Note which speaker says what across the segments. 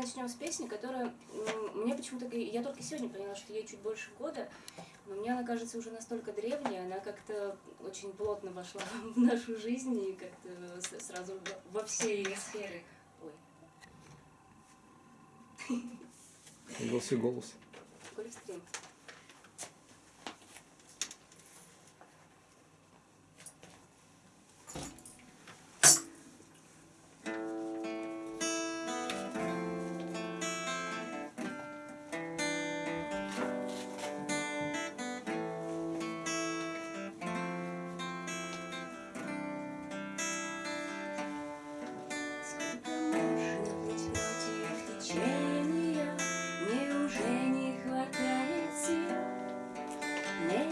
Speaker 1: начнем с песни, которая мне почему-то... Я только сегодня поняла, что ей чуть больше года, но мне она кажется уже настолько древняя, она как-то очень плотно вошла в нашу жизнь и как-то сразу во все ее сферы. Ой.
Speaker 2: Голос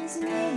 Speaker 2: is me.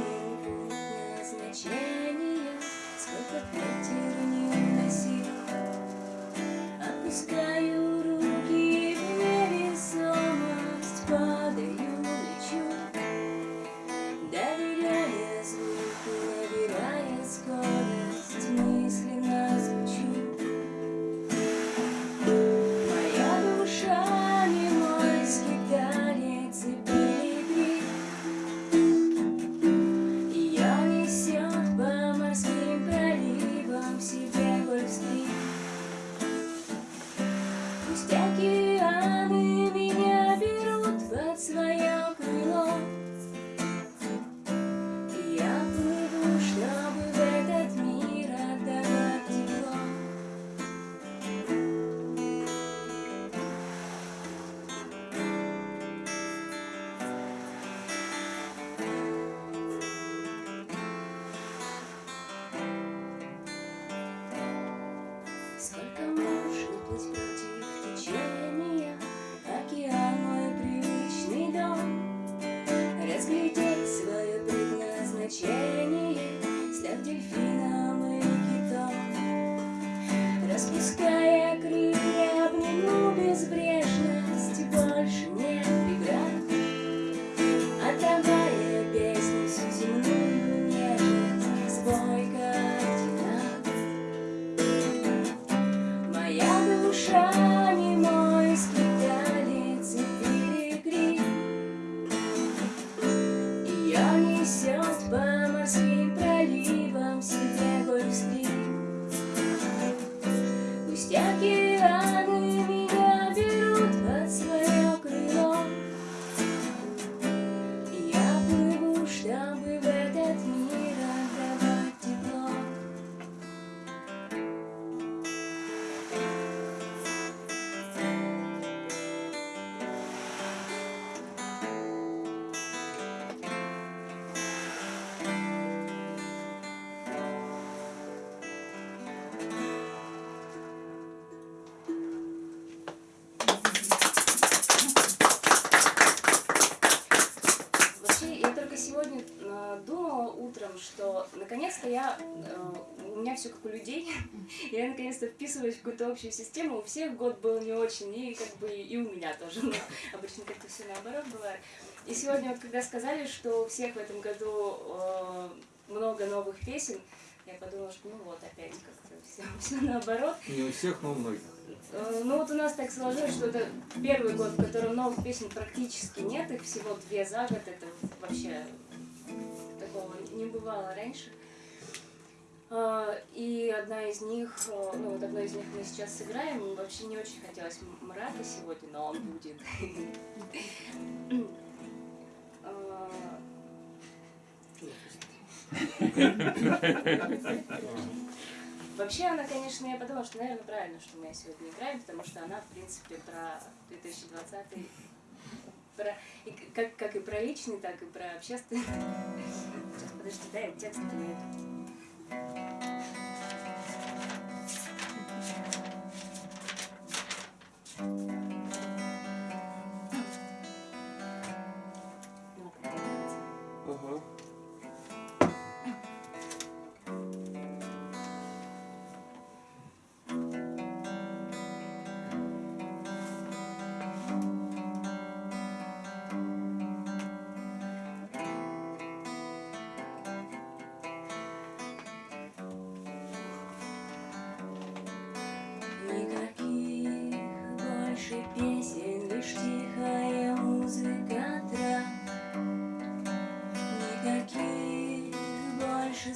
Speaker 2: И голос.
Speaker 1: Гольфстрим. наконец-то я, э, у меня все как у людей, я наконец-то вписываюсь в какую-то общую систему, у всех год был не очень, и как бы и у меня тоже, но обычно как-то все наоборот бывает. И сегодня вот когда сказали, что у всех в этом году э, много новых песен, я подумала, что ну вот опять как-то все, все наоборот.
Speaker 2: Не у всех, но у многих.
Speaker 1: Э, ну вот у нас так сложилось, что это первый год, в котором новых песен практически нет, их всего две за год, это вообще такого не бывало раньше. А, и одна из них, э, ну вот одну из них мы сейчас сыграем. Вообще не очень хотелось мрака сегодня, но он будет. А, вообще она, конечно, я подумала, что, наверное, правильно, что мы сегодня играем, потому что она, в принципе, про 2020 про, и как, как и про личный, так и про общественный. Подожди, дай текст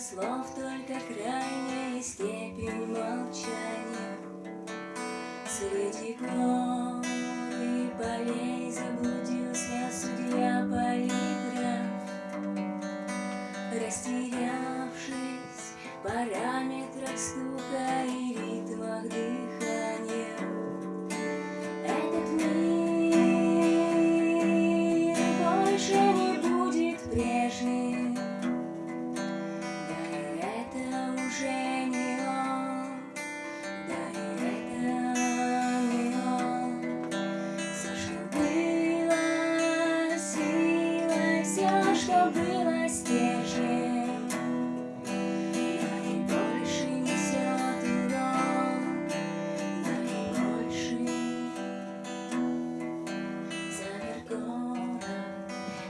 Speaker 1: слов только крайняя степень молчания.
Speaker 2: Среди гор и полей заблудился судья полиграф. Растерявшись в параметрах стула что было стержнем, да и больше несет урон, да и больше. Замер город,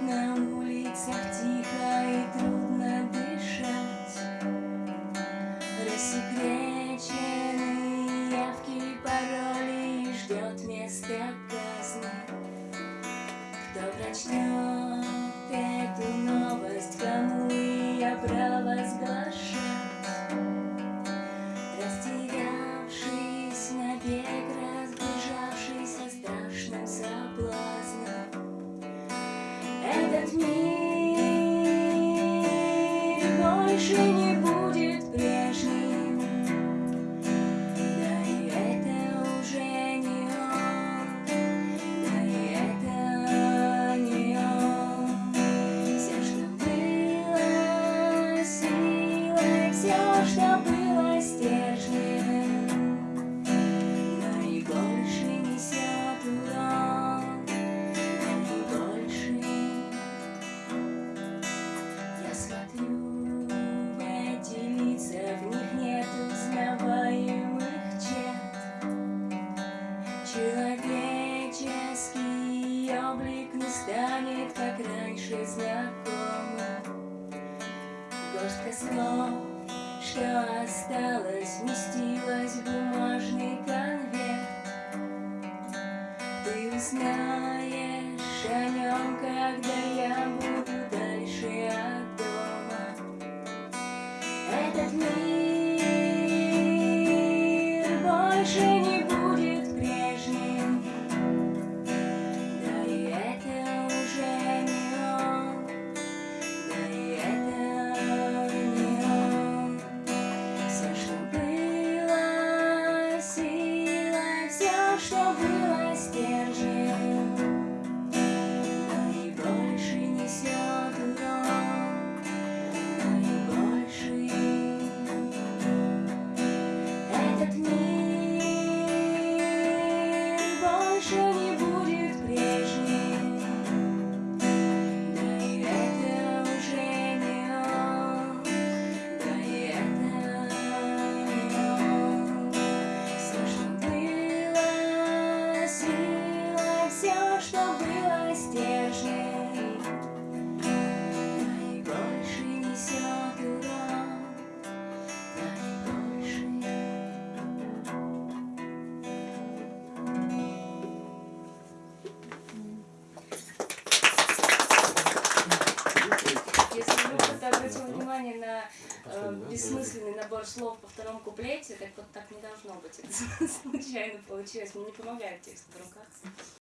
Speaker 2: на улицах тихо и трудно дышать. Рассекреченные явки пароли ждет место казни. Кто прочтет знакомым. Горстка слов, что осталось, вместилась в бумажный конверт. Ты узнаешь о нем, когда я буду дальше от дома. Этот мир бессмысленный набор слов по второму куплете, так вот так не должно быть. Это случайно получилось. Мне не помогает текст в руках.